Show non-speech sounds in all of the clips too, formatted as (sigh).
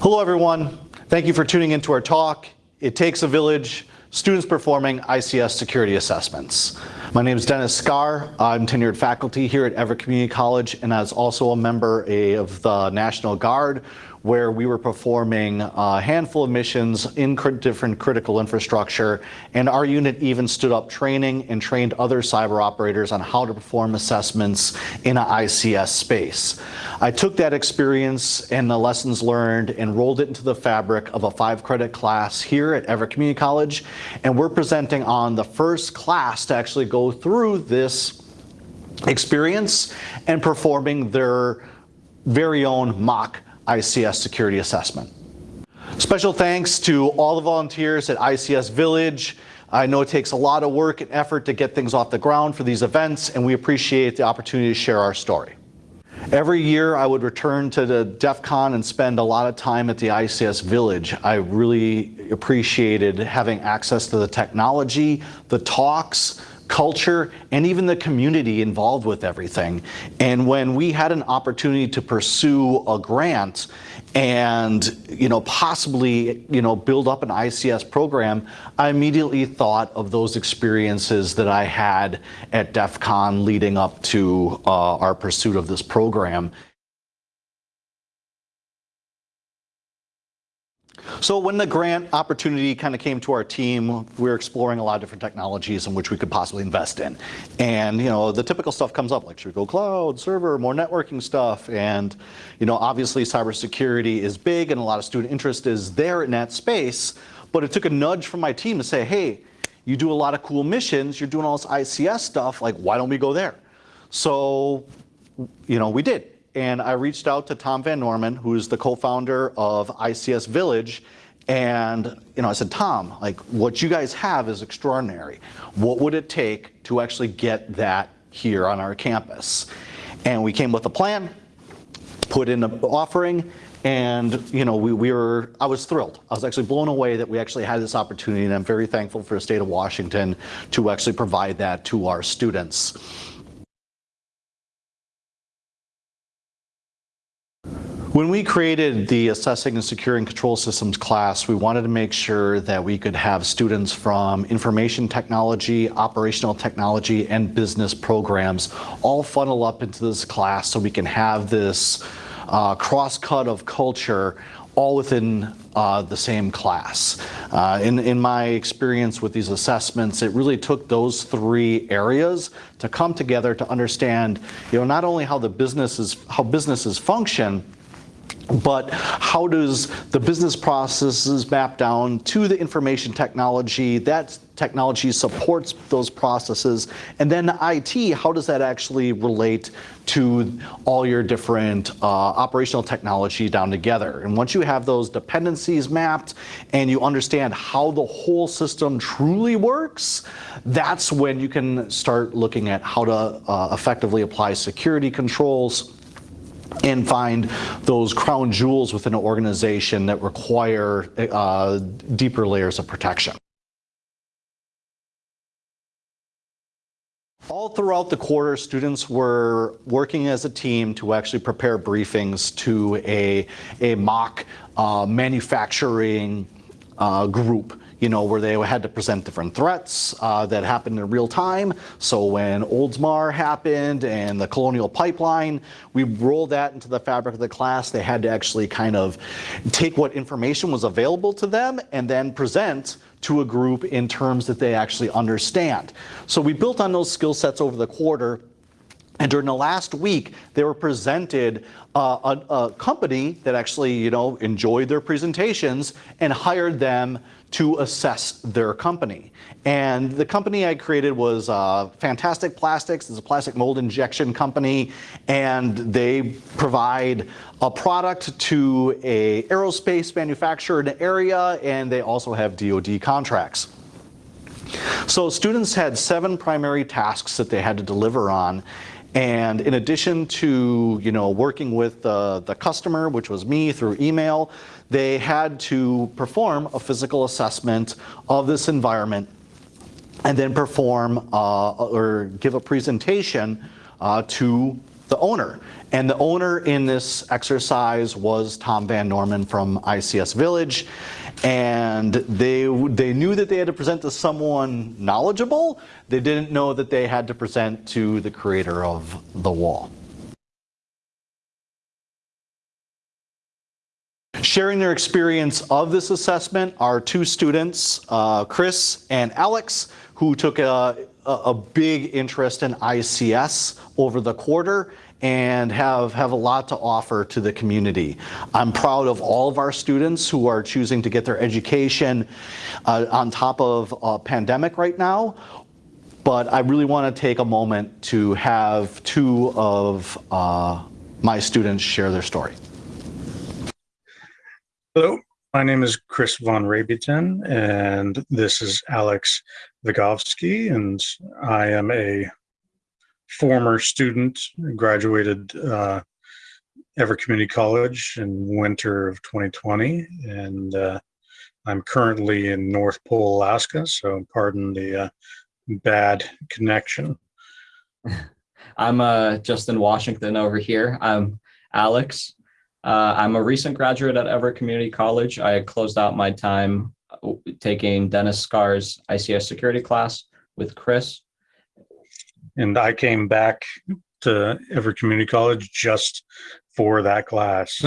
Hello everyone. Thank you for tuning into our talk. It takes a village, students performing ICS security assessments. My name is Dennis Scar. I'm tenured faculty here at Everett Community College and as also a member of the National Guard where we were performing a handful of missions in different critical infrastructure and our unit even stood up training and trained other cyber operators on how to perform assessments in an ICS space. I took that experience and the lessons learned and rolled it into the fabric of a five credit class here at Everett Community College and we're presenting on the first class to actually go through this experience and performing their very own mock ICS security assessment. Special thanks to all the volunteers at ICS Village. I know it takes a lot of work and effort to get things off the ground for these events and we appreciate the opportunity to share our story. Every year I would return to the DEF CON and spend a lot of time at the ICS Village. I really appreciated having access to the technology, the talks, culture, and even the community involved with everything. And when we had an opportunity to pursue a grant and you know possibly you know build up an ICS program, I immediately thought of those experiences that I had at DEF CON leading up to uh, our pursuit of this program. So when the grant opportunity kind of came to our team, we were exploring a lot of different technologies in which we could possibly invest in. And, you know, the typical stuff comes up, like should we go cloud, server, more networking stuff. And, you know, obviously cybersecurity is big and a lot of student interest is there in that space. But it took a nudge from my team to say, hey, you do a lot of cool missions, you're doing all this ICS stuff, like why don't we go there? So, you know, we did and I reached out to Tom VanNorman, who is the co-founder of ICS Village, and you know, I said, Tom, like what you guys have is extraordinary. What would it take to actually get that here on our campus? And we came with a plan, put in an offering, and you know, we, we were, I was thrilled. I was actually blown away that we actually had this opportunity, and I'm very thankful for the state of Washington to actually provide that to our students. When we created the Assessing and Securing Control Systems class, we wanted to make sure that we could have students from information technology, operational technology, and business programs all funnel up into this class so we can have this uh, cross-cut of culture all within uh, the same class. Uh, in, in my experience with these assessments, it really took those three areas to come together to understand, you know, not only how the businesses, how businesses function, but how does the business processes map down to the information technology, that technology supports those processes, and then IT, how does that actually relate to all your different uh, operational technology down together. And once you have those dependencies mapped and you understand how the whole system truly works, that's when you can start looking at how to uh, effectively apply security controls, and find those crown jewels within an organization that require uh, deeper layers of protection. All throughout the quarter, students were working as a team to actually prepare briefings to a, a mock uh, manufacturing uh, group you know, where they had to present different threats uh, that happened in real time. So when Oldsmar happened and the Colonial Pipeline, we rolled that into the fabric of the class. They had to actually kind of take what information was available to them and then present to a group in terms that they actually understand. So we built on those skill sets over the quarter and during the last week, they were presented uh, a, a, company that actually, you know, enjoyed their presentations and hired them to assess their company. And the company I created was uh, Fantastic Plastics. It's a plastic mold injection company, and they provide a product to a aerospace manufacturer in an area, and they also have DoD contracts. So students had seven primary tasks that they had to deliver on, and in addition to you know working with the, the customer, which was me through email, they had to perform a physical assessment of this environment and then perform uh, or give a presentation uh, to the owner. And the owner in this exercise was Tom VanNorman from ICS Village. And they, they knew that they had to present to someone knowledgeable. They didn't know that they had to present to the creator of the wall. Sharing their experience of this assessment are two students, uh, Chris and Alex, who took a, a big interest in ICS over the quarter and have, have a lot to offer to the community. I'm proud of all of our students who are choosing to get their education uh, on top of a pandemic right now, but I really want to take a moment to have two of uh, my students share their story. Hello, my name is Chris von Rabiton, and this is Alex Vigovsky, and I am a former student, graduated uh, Everett Community College in winter of 2020, and uh, I'm currently in North Pole, Alaska, so pardon the uh, bad connection. (laughs) I'm uh, Justin Washington over here. I'm Alex. Uh, I'm a recent graduate at Everett Community College. I closed out my time uh, taking Dennis Scar's ICS security class with Chris. And I came back to Everett Community College just for that class.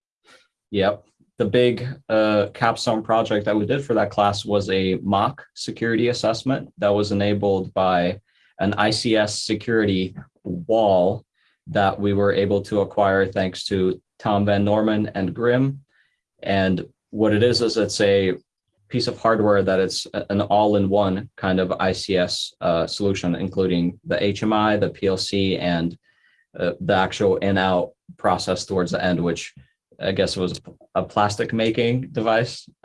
(laughs) yep. The big uh, capstone project that we did for that class was a mock security assessment that was enabled by an ICS security wall that we were able to acquire thanks to Tom VanNorman and Grimm. And what it is, is it's a piece of hardware that it's an all-in-one kind of ICS uh, solution, including the HMI, the PLC, and uh, the actual in-out process towards the end, which I guess was a plastic making device. (laughs)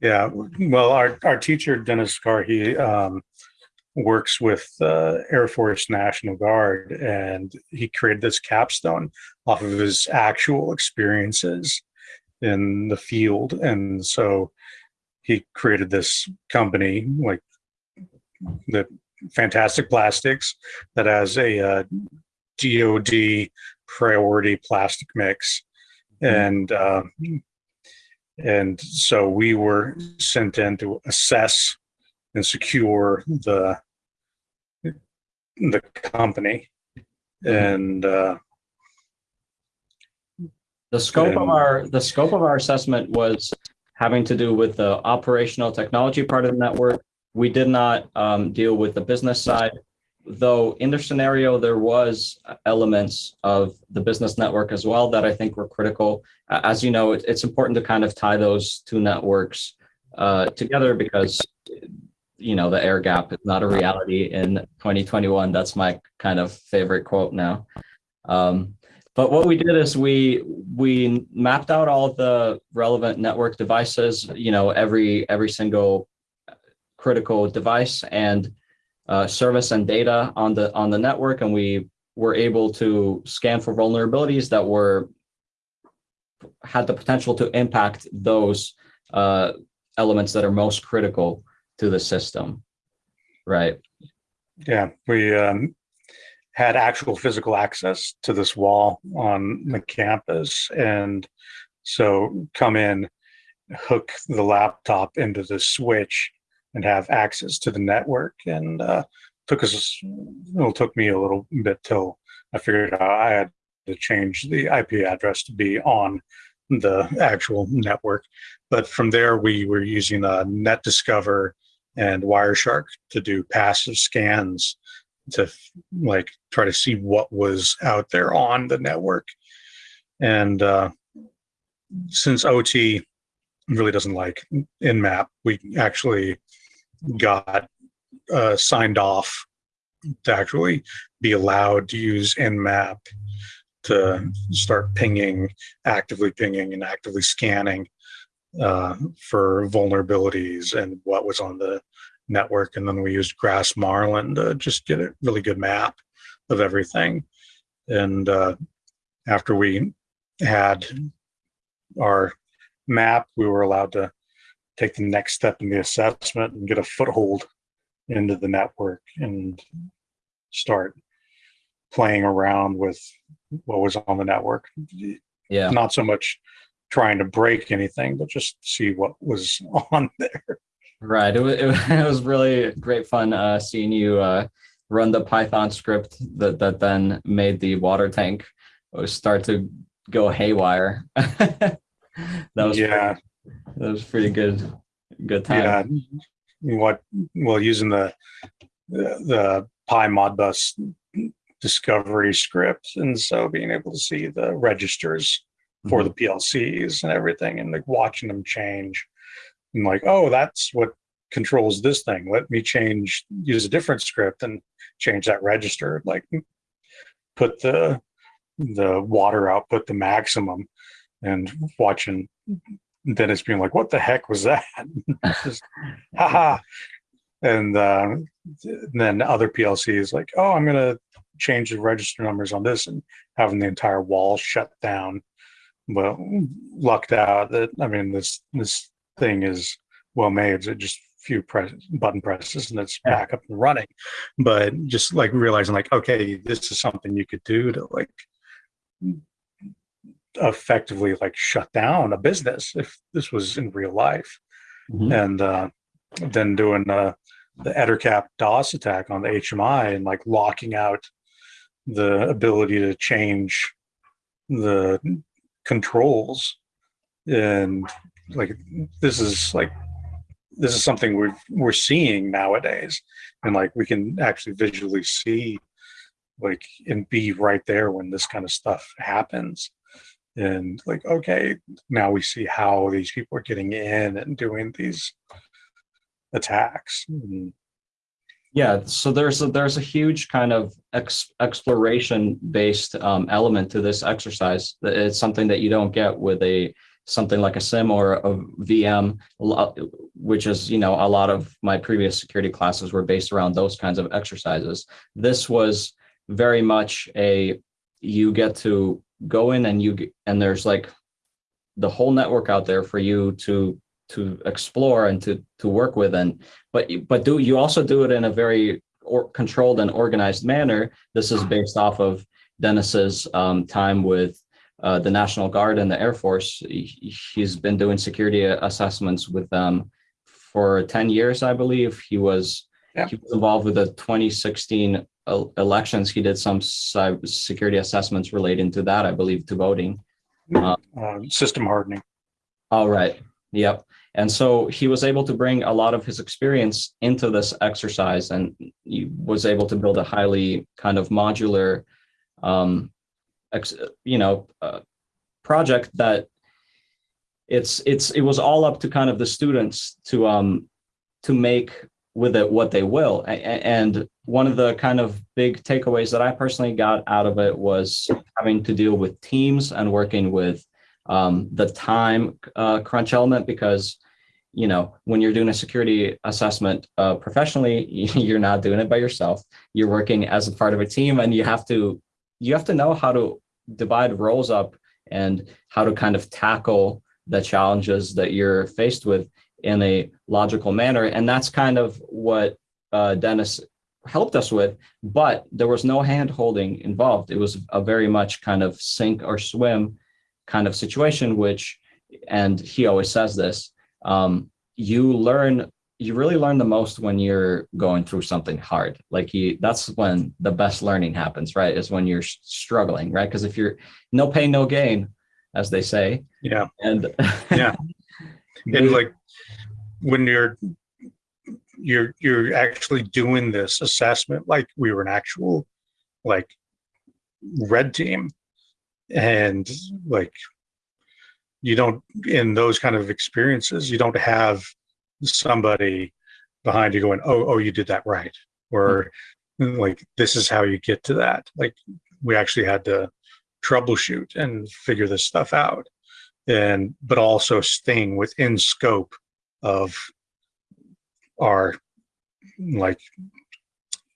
yeah, well, our, our teacher, Dennis Scar, he um, works with uh, Air Force National Guard, and he created this capstone off of his actual experiences in the field. And so he created this company, like the Fantastic Plastics, that has a uh, DoD priority plastic mix, mm-hmm. and uh, and so we were sent in to assess and secure the the company mm-hmm. and uh, the scope of our the scope of our assessment was having to do with the operational technology part of the network we did not um, deal with the business side though in the scenario there was elements of the business network as well that i think were critical as you know it, it's important to kind of tie those two networks uh, together because you know, the air gap is not a reality in 2021. That's my kind of favorite quote now. Um, but what we did is we we mapped out all the relevant network devices, you know, every every single critical device and uh, service and data on the on the network, and we were able to scan for vulnerabilities that were had the potential to impact those uh, elements that are most critical to the system, right? Yeah, we um, had actual physical access to this wall on the campus. And so come in, hook the laptop into the switch and have access to the network. And uh, took us, it took me a little bit till I figured out I had to change the IP address to be on the actual network. But from there, we were using a NetDiscover and Wireshark to do passive scans to like try to see what was out there on the network. And uh, since OT really doesn't like Nmap, we actually got uh, signed off to actually be allowed to use Nmap to start pinging, actively pinging and actively scanning uh, for vulnerabilities and what was on the network. And then we used GRASSMARLIN to just get a really good map of everything. And uh, after we had our map, we were allowed to take the next step in the assessment and get a foothold into the network and start playing around with what was on the network. Yeah. Not so much trying to break anything, but just see what was (laughs) on there. Right. It was, (laughs) it was really great fun uh, seeing you uh, run the Python script that, that then made the water tank start to go haywire. (laughs) that was yeah, that was pretty good. Good time. yeah. What well using the the, the PyModbus discovery script, and so being able to see the registers for the PLCs and everything, and like watching them change, and like, oh, that's what controls this thing. Let me change, use a different script and change that register. Like, put the the water output the maximum, and watching Dennis being like, "What the heck was that?" (laughs) Just, haha. And uh, then other PLCs like, "Oh, I'm gonna change the register numbers on this," and having the entire wall shut down well lucked out that i mean this this thing is well made it's just a few press button presses and it's back up and running. But just like realizing like okay this is something you could do to like effectively like shut down a business if this was in real life. Mhm. and uh then doing uh the ettercap dos attack on the hmi and like locking out the ability to change the controls and like this is like this is something we're we're seeing nowadays. And like we can actually visually see like and be right there when this kind of stuff happens. And like okay now we see how these people are getting in and doing these attacks. And Yeah, so there's a, there's a huge kind of ex, exploration based um, element to this exercise. It's something that you don't get with a something like a sim or a VM, which is you know a lot of my previous security classes were based around those kinds of exercises. This was very much a you get to go in and you and there's like the whole network out there for you to to explore and to to work with and but but do you also do it in a very or controlled and organized manner this is based off of dennis's um, time with uh, the national guard and the air force He- he's been doing security assessments with them for 10 years i believe he was Yeah. he was involved with the 2016 elections he did some security assessments relating to that i believe to voting uh, system hardening all right. Yep. And so he was able to bring a lot of his experience into this exercise and he was able to build a highly kind of modular, um, you know, uh, project that it's, it's, it was all up to kind of the students to, um, to make with it what they will. And one of the kind of big takeaways that I personally got out of it was having to deal with teams and working with um, the time uh, crunch element because you know when you're doing a security assessment uh, professionally (laughs) you're not doing it by yourself you're working as a part of a team and you have to you have to know how to divide roles up and how to kind of tackle the challenges that you're faced with in a logical manner. And that's kind of what uh, dennis helped us with but there was no hand holding involved. It was a very much kind of sink or swim kind of situation which and he always says this um, you learn you really learn the most when you're going through something hard. Like you that's when the best learning happens right? Is when you're struggling right? Because if you're no pain no gain as they say. Yeah. And (laughs) Yeah. and like when you're you're you're actually doing this assessment like we were an actual like red team. And like you don't in those kind of experiences you don't have somebody behind you going oh oh you did that right or mm-hmm. like this is how you get to that. Like we actually had to troubleshoot and figure this stuff out. And but also staying within scope of our like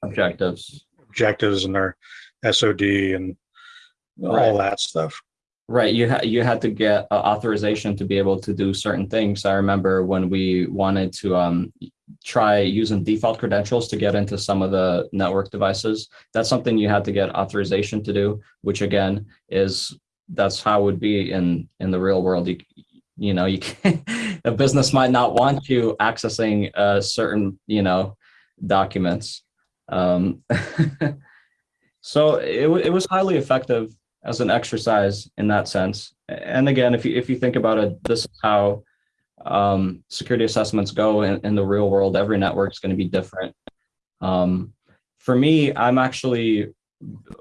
objectives. objectives and our SOD and all that stuff. Right. You had you had to get uh, authorization to be able to do certain things. I remember when we wanted to um try using default credentials to get into some of the network devices. That's something you had to get authorization to do, which again is that's how it would be in in the real world. You you know you can, (laughs) a business might not want you accessing uh, certain you know documents. Um, (laughs) so it it was highly effective as an exercise in that sense. And again, if you if you think about it, this is how um, security assessments go in, in the real world. Every network is going to be different. Um, for me, I'm actually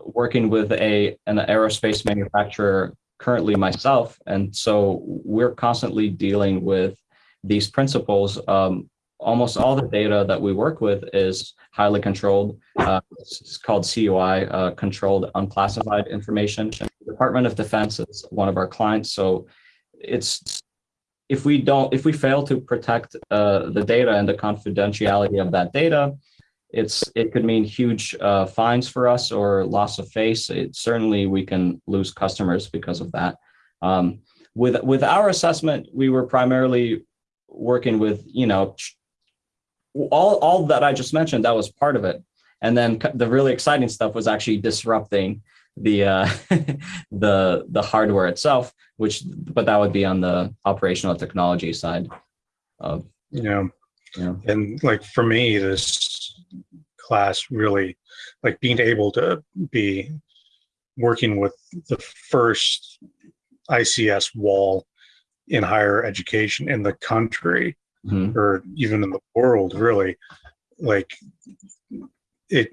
working with a an aerospace manufacturer currently myself, and so we're constantly dealing with these principles. Um, almost all the data that we work with is highly controlled. Uh, it's called CUI, uh, controlled unclassified information. Department of Defense is one of our clients, so it's if we don't if we fail to protect uh, the data and the confidentiality of that data it's it could mean huge uh, fines for us or loss of face it, certainly we can lose customers because of that um, with with our assessment we were primarily working with you know all all that i just mentioned that was part of it and then the really exciting stuff was actually disrupting the uh, (laughs) the the hardware itself which but that would be on the operational technology side of you know Yeah. and like for me this class really like being able to be working with the first ics wall in higher education in the country Mhm. or even in the world really like it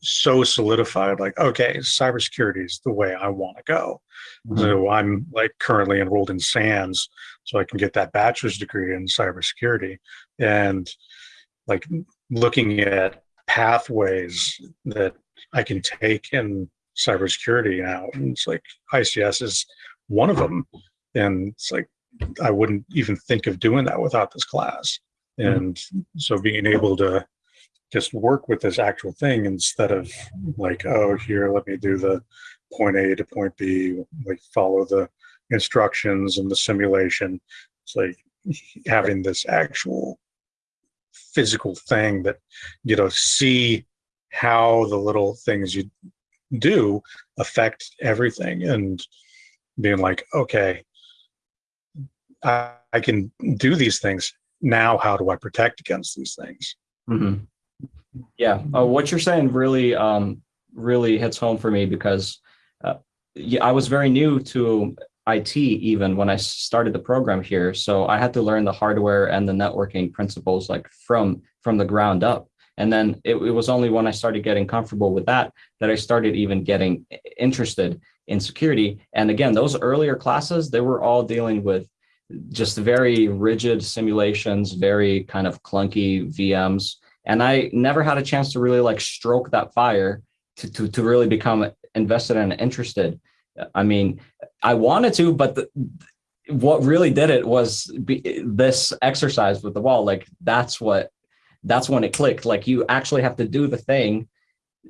so solidified like okay cybersecurity is the way i want to go Mhm. so I'm like currently enrolled in SANS, so I can get that bachelor's degree in cybersecurity. And like looking at pathways that I can take in cybersecurity now, and it's like ICS is one of them. And it's like I wouldn't even think of doing that without this class. Mm-hmm. And so being able to just work with this actual thing instead of like, oh, here, let me do the point A to point B, like follow the instructions and the simulation. It's like having this actual physical thing that, you know, see how the little things you do affect everything and being like, okay, I, I can do these things. Now, how do I protect against these things? Mhm. Yeah, uh, what you're saying really, um, really hits home for me because uh, yeah, I was very new to IT even when I started the program here, so I had to learn the hardware and the networking principles like from from the ground up. And then it, it was only when I started getting comfortable with that that I started even getting interested in security. And again, those earlier classes, they were all dealing with just very rigid simulations, very kind of clunky VMs and I never had a chance to really like stroke that fire to to to really become invested and interested. I mean, I wanted to, but the, what really did it was be, this exercise with the wall. Like that's what that's when it clicked. Like you actually have to do the thing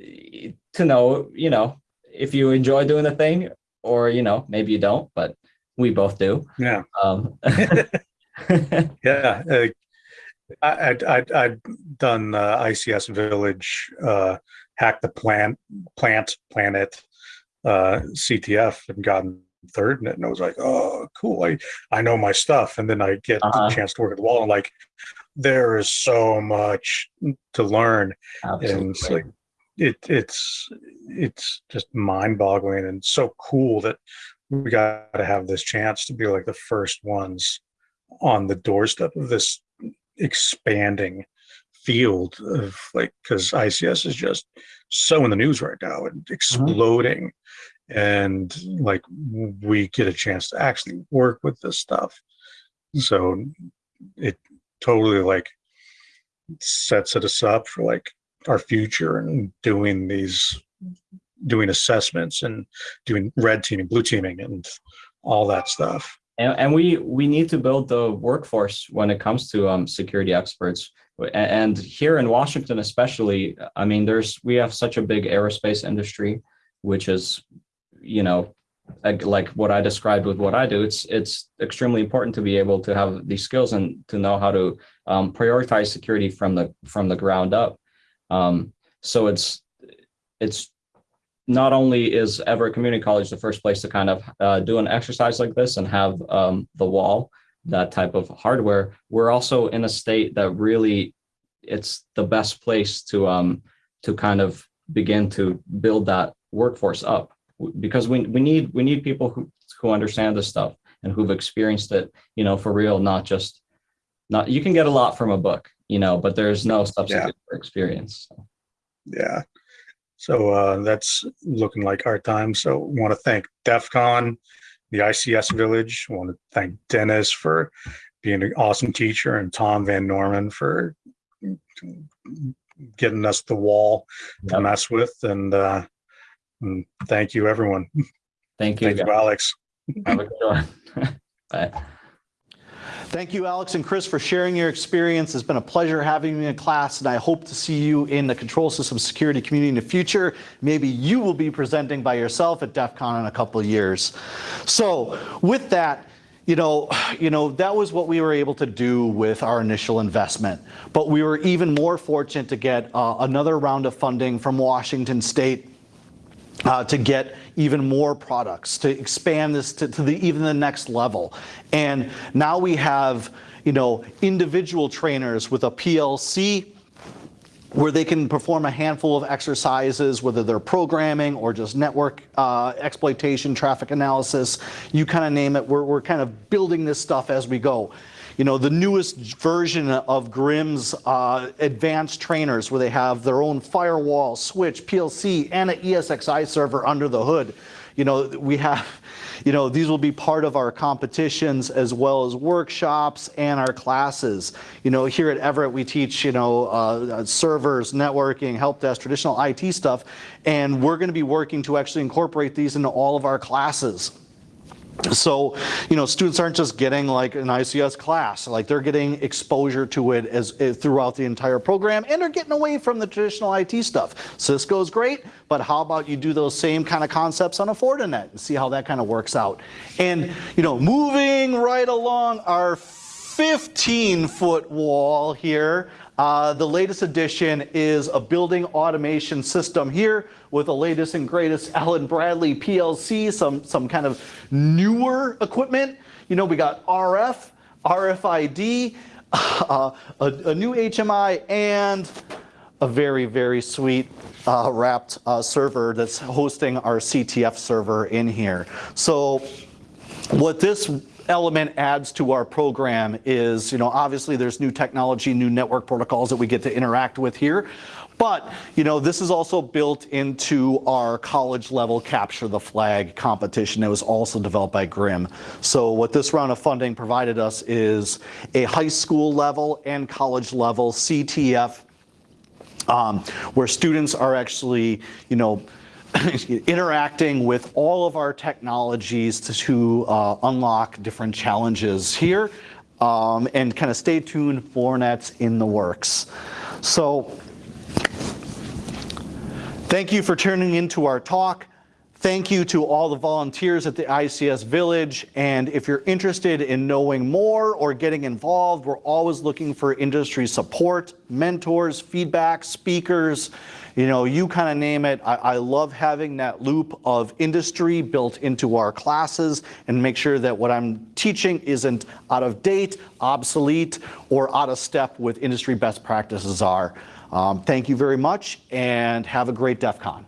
eh, to know, you know, if you enjoy doing the thing, or you know, maybe you don't, but we both do. Yeah. Um, (laughs) (laughs) Yeah, uh, I, I'd, I'd, I'd done uh, ICS Village, uh, hack the plant, plant, planet, uh, CTF, and gotten third in it, and I was like, oh, cool, I, I know my stuff. And then I get Uh-huh. the chance to work at the wall, and like, there is so much to learn, and it's like, it, it's, it's just mind-boggling and so cool that we got to have this chance to be like the first ones on the doorstep of this expanding field of like because ICS is just so in the news right now and mm-hmm. exploding. And like we get a chance to actually work with this stuff. So it totally like sets us up for like our future and doing these doing assessments and doing red teaming blue teaming and all that stuff and, and we we need to build the workforce when it comes to um, security experts and here in washington especially i mean there's we have such a big aerospace industry which is you know like, what i described with what i do it's it's extremely important to be able to have these skills and to know how to um, prioritize security from the from the ground up. Um, so it's it's not only is Everett Community College the first place to kind of uh, do an exercise like this and have um, the wall, that type of hardware, we're also in a state that really it's the best place to um to kind of begin to build that workforce up because we we need we need people who who understand this stuff and who've experienced it, you know, for real, not just not you can get a lot from a book, you know, but there's no substitute for experience. So. Yeah. So uh, that's looking like our time. So want to thank DEF CON, the ICS Village. want to thank Dennis for being an awesome teacher and Tom VanNorman for getting us the wall to Yep. mess with. And, uh, and thank you, everyone. Thank you. Thank you. Alex. Have a good one. (laughs) Bye. Thank you, Alex and Chris, for sharing your experience. It's been a pleasure having you in class, and I hope to see you in the control system security community in the future. Maybe you will be presenting by yourself at DEF CON in a couple of years. So with that, you know, you know, that was what we were able to do with our initial investment. But we were even more fortunate to get uh, another round of funding from Washington State uh, to get even more products, to expand this to, to the even the next level. And now we have, you know, individual trainers with a PLC where they can perform a handful of exercises, whether they're programming or just network uh, exploitation, traffic analysis, you kind of name it. We're, we're kind of building this stuff as we go. You know, the newest version of Grimm's uh, advanced trainers where they have their own firewall, switch, PLC, and an ESXi server under the hood. You know, we have, (laughs) you know, these will be part of our competitions as well as workshops and our classes. You know, here at Everett, we teach, you know, uh, servers, networking, help desk, traditional IT stuff, and we're going to be working to actually incorporate these into all of our classes. So, you know, students aren't just getting like an ICS class, like they're getting exposure to it as, as throughout the entire program and they're getting away from the traditional IT stuff. Cisco's great, but how about you do those same kind of concepts on a Fortinet and see how that kind of works out. And, you know, moving right along our 15 foot wall here. Uh, the latest addition is a building automation system here with the latest and greatest (laughs) Allen Bradley PLC, some, some kind of newer equipment. You know, we got RF, RFID, (laughs) uh, a, a new HMI, and a very, very sweet uh, wrapped uh, server that's hosting our CTF server in here. So what this element adds to our program is, you know, obviously there's new technology, new network protocols that we get to interact with here. But, you know, this is also built into our college level capture the flag competition that was also developed by Grimm. So what this round of funding provided us is a high school level and college level CTF um, where students are actually, you know, (coughs) interacting with all of our technologies to, to uh, unlock different challenges here. Um, and kind of stay tuned for nets in the works. So thank you for tuning into our talk. Thank you to all the volunteers at the ICS Village. And if you're interested in knowing more or getting involved, we're always looking for industry support, mentors, feedback, speakers, you know, you kind of name it. I, I love having that loop of industry built into our classes and make sure that what I'm teaching isn't out of date, obsolete, or out of step with industry best practices are. Um, thank you very much and have a great DEF CON.